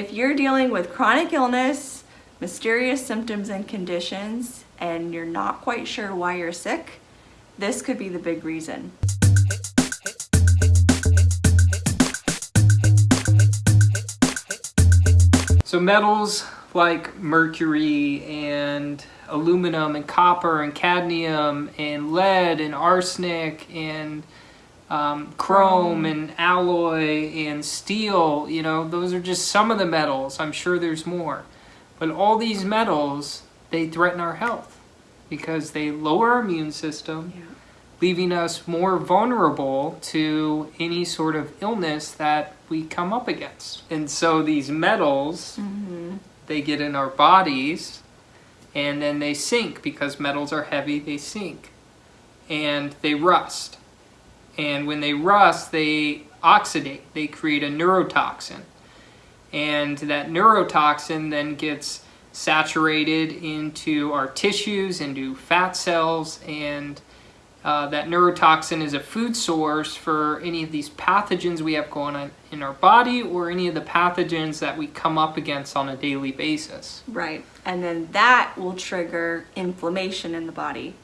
if you're dealing with chronic illness, mysterious symptoms and conditions, and you're not quite sure why you're sick, this could be the big reason. So metals like mercury and aluminum and copper and cadmium and lead and arsenic and um, chrome and alloy and steel, you know, those are just some of the metals. I'm sure there's more. But all these metals, they threaten our health because they lower our immune system, yeah. leaving us more vulnerable to any sort of illness that we come up against. And so these metals, mm -hmm. they get in our bodies and then they sink because metals are heavy, they sink and they rust. And when they rust, they oxidate, they create a neurotoxin. And that neurotoxin then gets saturated into our tissues, into fat cells, and uh, that neurotoxin is a food source for any of these pathogens we have going on in our body or any of the pathogens that we come up against on a daily basis. Right, and then that will trigger inflammation in the body.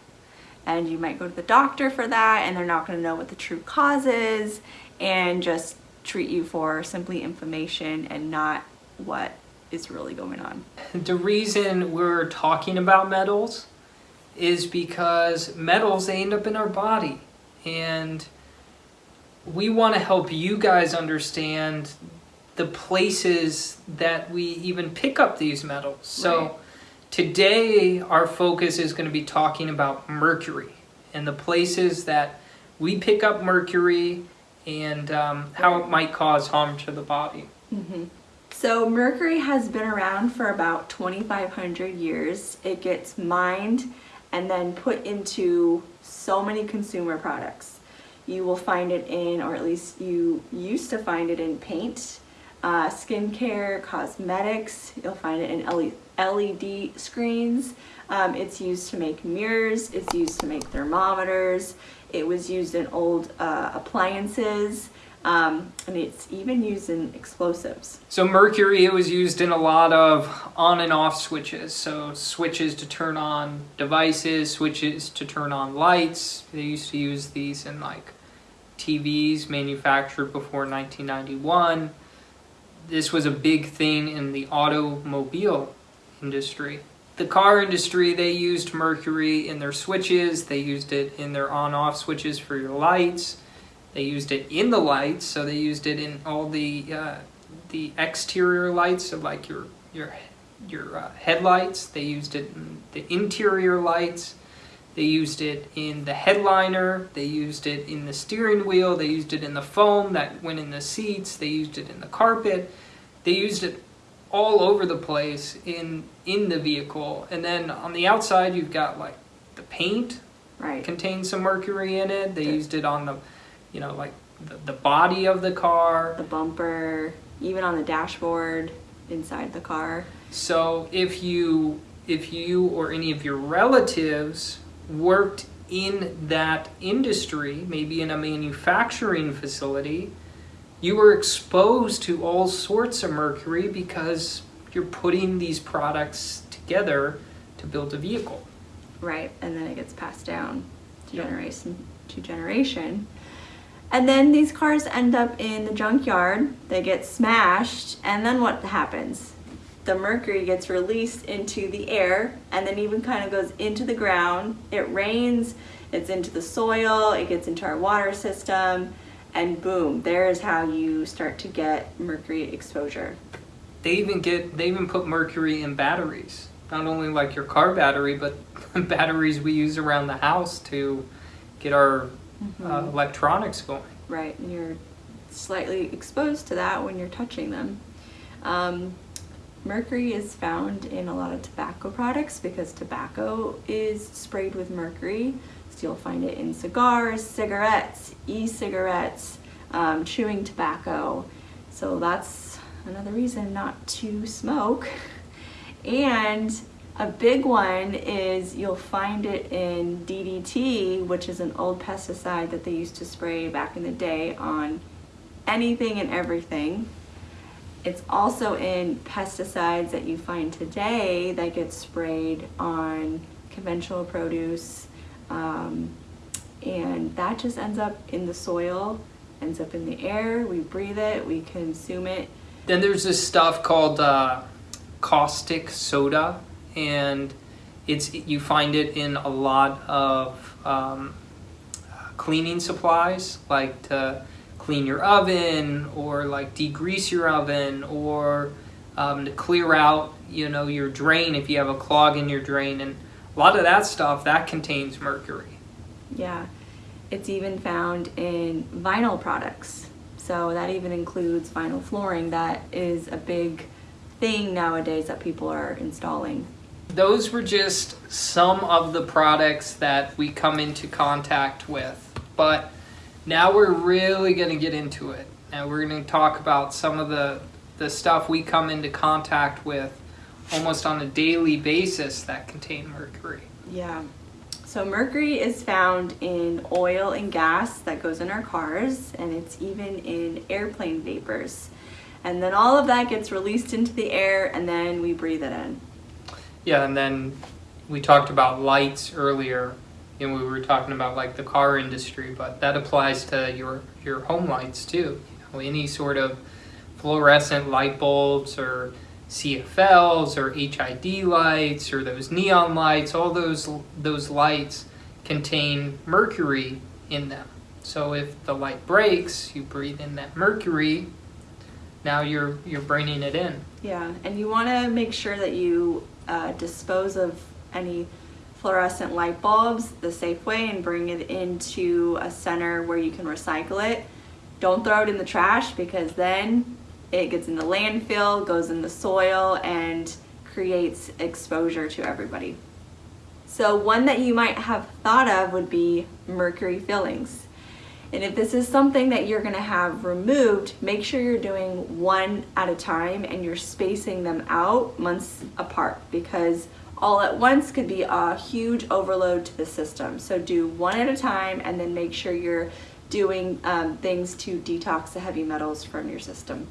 And you might go to the doctor for that and they're not going to know what the true cause is and just treat you for simply inflammation and not what is really going on. The reason we're talking about metals is because metals, they end up in our body. And we want to help you guys understand the places that we even pick up these metals. So right. Today our focus is going to be talking about mercury and the places that we pick up mercury and um, how it might cause harm to the body. Mm -hmm. So mercury has been around for about 2,500 years. It gets mined and then put into so many consumer products. You will find it in, or at least you used to find it in paint, uh, skincare, cosmetics. You'll find it in LED screens. Um, it's used to make mirrors. It's used to make thermometers. It was used in old uh, appliances. Um, and it's even used in explosives. So mercury, it was used in a lot of on and off switches. So switches to turn on devices, switches to turn on lights. They used to use these in like TVs manufactured before 1991. This was a big thing in the automobile industry. The car industry, they used mercury in their switches. They used it in their on-off switches for your lights. They used it in the lights, so they used it in all the uh, the exterior lights of like your your your uh, headlights. They used it in the interior lights. They used it in the headliner. They used it in the steering wheel. They used it in the foam that went in the seats. They used it in the carpet. They used it all over the place in in the vehicle. And then on the outside, you've got like the paint. Right. Contains some mercury in it. They the used it on the you know, like the, the body of the car. The bumper, even on the dashboard inside the car. So if you, if you or any of your relatives worked in that industry, maybe in a manufacturing facility, you were exposed to all sorts of mercury because you're putting these products together to build a vehicle. Right, and then it gets passed down to generation to generation. And then these cars end up in the junkyard, they get smashed, and then what happens? The mercury gets released into the air and then even kind of goes into the ground. It rains, it's into the soil, it gets into our water system, and boom, there is how you start to get mercury exposure. They even get, they even put mercury in batteries. Not only like your car battery, but batteries we use around the house to get our mm -hmm. uh, electronics going. Right, and you're slightly exposed to that when you're touching them. Um, mercury is found in a lot of tobacco products because tobacco is sprayed with mercury. So you'll find it in cigars, cigarettes, e-cigarettes, um, chewing tobacco. So that's another reason not to smoke. And a big one is you'll find it in DDT, which is an old pesticide that they used to spray back in the day on anything and everything. It's also in pesticides that you find today that get sprayed on conventional produce. Um, and that just ends up in the soil, ends up in the air. We breathe it, we consume it. Then there's this stuff called uh, caustic soda, and it's you find it in a lot of um, cleaning supplies, like to clean your oven or like degrease your oven or um, to clear out, you know, your drain if you have a clog in your drain, and a lot of that stuff that contains mercury. Yeah, it's even found in vinyl products. So that even includes vinyl flooring. That is a big thing nowadays that people are installing. Those were just some of the products that we come into contact with. But now we're really going to get into it. And we're going to talk about some of the, the stuff we come into contact with almost on a daily basis that contain mercury. Yeah. So mercury is found in oil and gas that goes in our cars, and it's even in airplane vapors. And then all of that gets released into the air, and then we breathe it in. Yeah, and then we talked about lights earlier, and we were talking about like the car industry, but that applies to your your home lights too. You know, any sort of fluorescent light bulbs or CFLs or HID lights or those neon lights, all those those lights contain mercury in them. So if the light breaks, you breathe in that mercury. Now you're you're bringing it in. Yeah, and you want to make sure that you uh, dispose of any fluorescent light bulbs the safe way and bring it into a center where you can recycle it. Don't throw it in the trash because then it gets in the landfill, goes in the soil, and creates exposure to everybody. So one that you might have thought of would be mercury fillings. And if this is something that you're gonna have removed, make sure you're doing one at a time and you're spacing them out months apart because all at once could be a huge overload to the system. So do one at a time and then make sure you're doing um, things to detox the heavy metals from your system.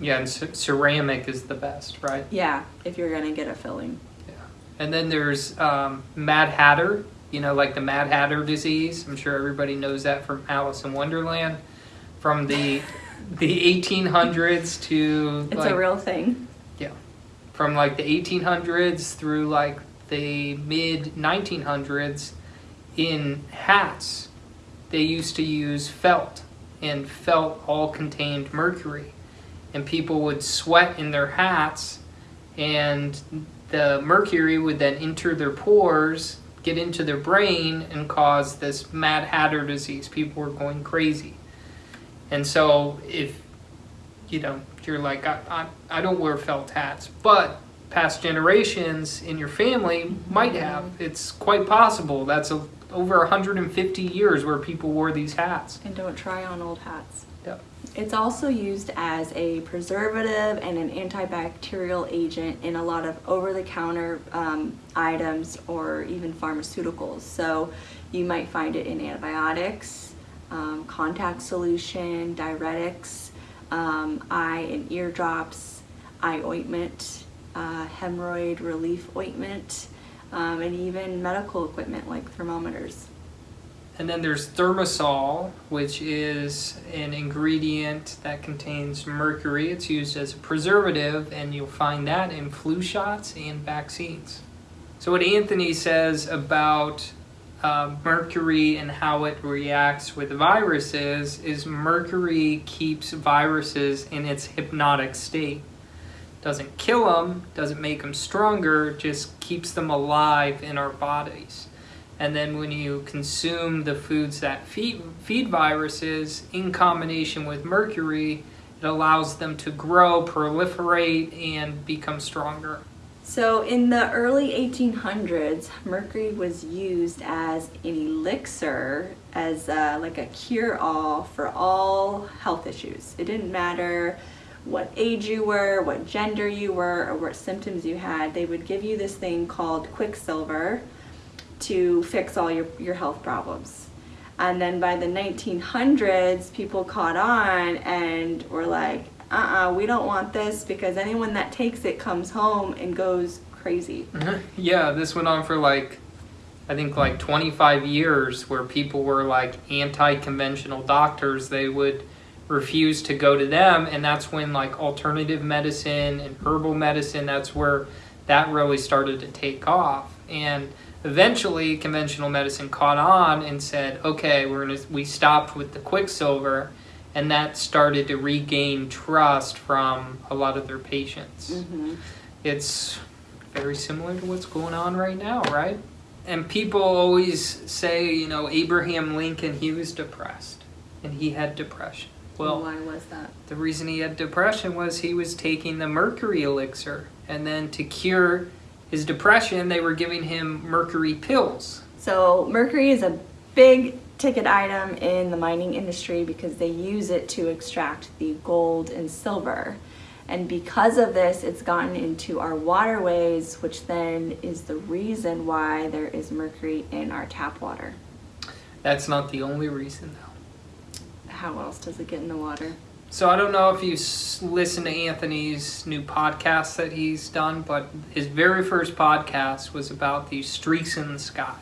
Yeah, and ceramic is the best, right? Yeah, if you're gonna get a filling. Yeah. And then there's um, Mad Hatter, you know, like the Mad Hatter disease. I'm sure everybody knows that from Alice in Wonderland. From the the 1800s to It's like, a real thing. From like the 1800s through like the mid 1900s in hats. They used to use felt and felt all contained mercury. And people would sweat in their hats and the mercury would then enter their pores get into their brain and cause this mad hatter disease. People were going crazy. And so if you know you're like I, I, I don't wear felt hats but past generations in your family might have it's quite possible that's a, over 150 years where people wore these hats And don't try on old hats. Yep. It's also used as a preservative and an antibacterial agent in a lot of over-the-counter um, items or even pharmaceuticals. So you might find it in antibiotics, um, contact solution, diuretics, um, eye and ear drops, eye ointment, uh, hemorrhoid relief ointment, um, and even medical equipment like thermometers. and then there's thimerosal which is an ingredient that contains mercury it's used as a preservative and you'll find that in flu shots and vaccines so what anthony says about uh, mercury and how it reacts with viruses is mercury keeps viruses in its hypnotic state. Doesn't kill them doesn't make them stronger just keeps them alive in our bodies. And then when you consume the foods that feed, feed viruses in combination with mercury it allows them to grow proliferate and become stronger So in the early 1800s, mercury was used as an elixir, as uh, like a cure-all for all health issues. It didn't matter what age you were, what gender you were, or what symptoms you had. They would give you this thing called quicksilver to fix all your, your health problems. And then by the 1900s, people caught on and were like, uh-uh, we don't want this because anyone that takes it comes home and goes crazy. Mm-hmm. yeah, this went on for like, I think like 25 years where people were like anti conventional doctors. They would refuse to go to them. And that's when like alternative medicine and herbal medicine, that's where that really started to take off. And eventually conventional medicine caught on and said, okay, we're gonna, we stopped with the quicksilver. And that started to regain trust from a lot of their patients. Mm-hmm. It's very similar to what's going on right now, right? And people always say, you know, Abraham Lincoln, he was depressed and he had depression. Well, why was that? the reason he had depression was he was taking the mercury elixir. And then to cure his depression, they were giving him mercury pills. So mercury is a big ticket item in the mining industry because they use it to extract the gold and silver. And because of this, it's gotten into our waterways, which then is the reason why there is mercury in our tap water. That's not the only reason, though. How else does it get in the water? So I don't know if you listen to Anthony's new podcast that he's done, but his very first podcast was about these streaks in the sky.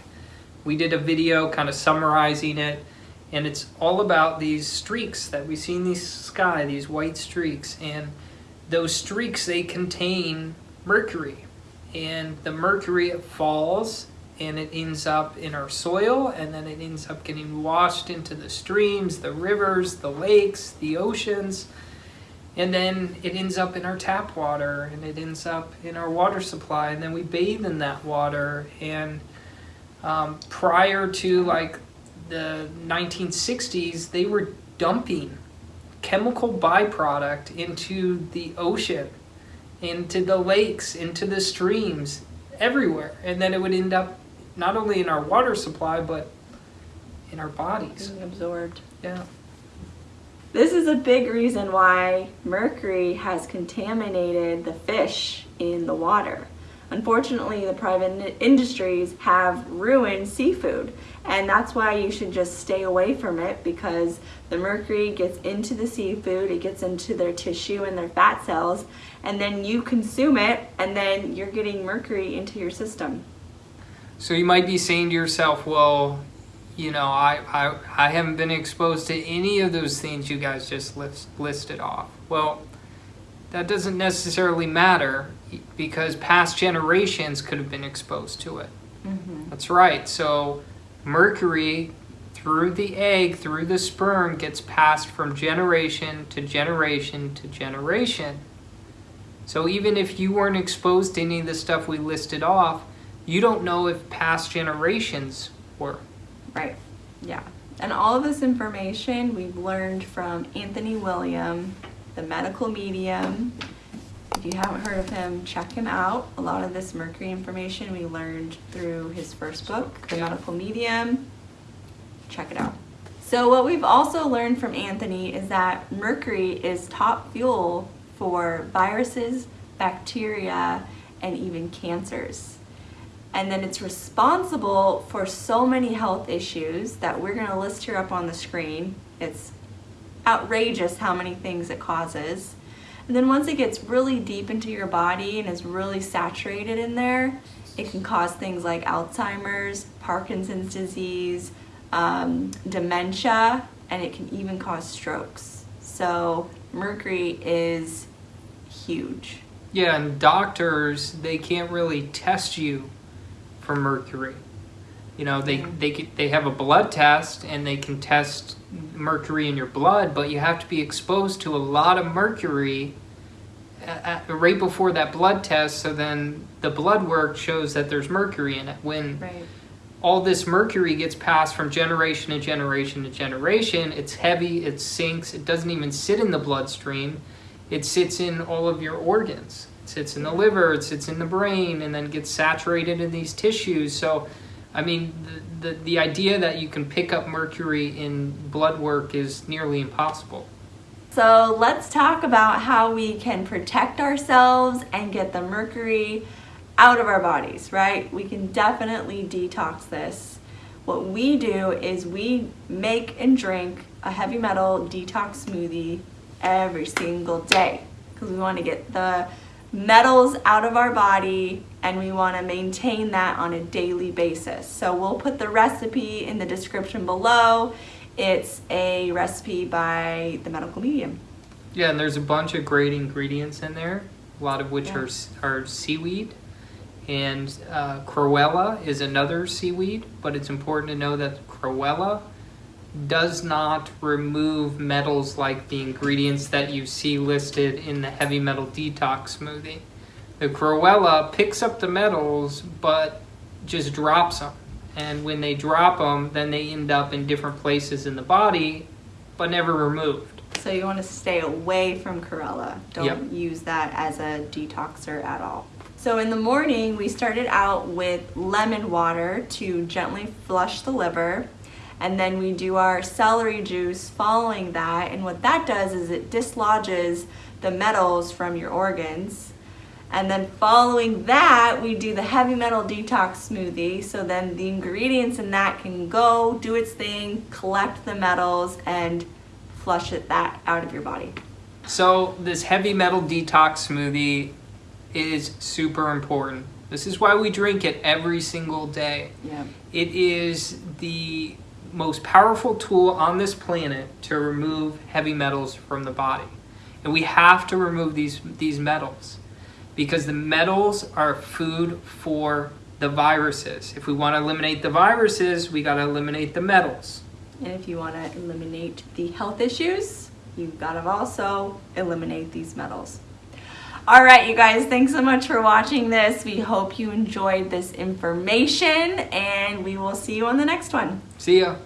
We did a video kind of summarizing it, and it's all about these streaks that we see in the sky, these white streaks, and those streaks they contain mercury, and the mercury it falls and it ends up in our soil and then it ends up getting washed into the streams, the rivers, the lakes, the oceans. And then it ends up in our tap water and it ends up in our water supply and then we bathe in that water and um, prior to like the 1960s they were dumping chemical byproduct into the ocean into the lakes into the streams everywhere and then it would end up not only in our water supply but in our bodies Being absorbed. yeah This is a big reason why mercury has contaminated the fish in the water. Unfortunately, the private industries have ruined seafood, and that's why you should just stay away from it because the mercury gets into the seafood, it gets into their tissue and their fat cells, and then you consume it, and then you're getting mercury into your system. So you might be saying to yourself, well, you know, I, I, I haven't been exposed to any of those things you guys just list, listed off. Well, that doesn't necessarily matter because past generations could have been exposed to it. Mm-hmm. That's right. So mercury through the egg, through the sperm, gets passed from generation to generation to generation. So even if you weren't exposed to any of the stuff we listed off, you don't know if past generations were. Right. Yeah. And all of this information we've learned from Anthony William, the medical medium. If you haven't heard of him, check him out. A lot of this mercury information we learned through his first book, The Yeah. Medical Medium. Check it out. So, what we've also learned from Anthony is that mercury is top fuel for viruses, bacteria, and even cancers and then it's responsible for so many health issues that we're going to list here up on the screen. It's outrageous how many things it causes. And then once it gets really deep into your body and is really saturated in there, it can cause things like Alzheimer's, Parkinson's disease, um, dementia, and it can even cause strokes. So mercury is huge. Yeah, and doctors they can't really test you for mercury. You know, they they they have a blood test and they can test mercury in your blood, but you have to be exposed to a lot of mercury uh, uh, right before that blood test. So then the blood work shows that there's mercury in it. When Right. all this mercury gets passed from generation to generation to generation. It's heavy, it sinks, it doesn't even sit in the bloodstream. It sits in all of your organs. It sits in the liver, it sits in the brain, and then gets saturated in these tissues. So, I mean, the, the, the idea that you can pick up mercury in blood work is nearly impossible. So let's talk about how we can protect ourselves and get the mercury out of our bodies, right? We can definitely detox this. What we do is we make and drink a heavy metal detox smoothie every single day because we want to get the metals out of our body and we want to maintain that on a daily basis. So we'll put the recipe in the description below. It's a recipe by the medical medium. Yeah, and there's a bunch of great ingredients in there, a lot of which Yeah. are, are seaweed. And uh, Chlorella is another seaweed, but it's important to know that Chlorella does not remove metals like the ingredients that you see listed in the heavy metal detox smoothie. The Chlorella picks up the metals, but just drops them. And when they drop them, then they end up in different places in the body, but never removed. So you want to stay away from Chlorella. Don't Yep. use that as a detoxer at all. So in the morning, we started out with lemon water to gently flush the liver. And then we do our celery juice following that. And what that does is it dislodges the metals from your organs. And then following that, we do the heavy metal detox smoothie. So then the ingredients in that can go, do its thing, collect the metals, and flush it that out of your body. So this heavy metal detox smoothie is super important. This is why we drink it every single day. Yeah. It is the most powerful tool on this planet to remove heavy metals from the body. And we have to remove these these metals because the metals are food for the viruses. If we want to eliminate the viruses, we got to eliminate the metals. And if you want to eliminate the health issues, you've got to also eliminate these metals. All right, you guys, thanks so much for watching this. We hope you enjoyed this information, and we will see you on the next one. See ya.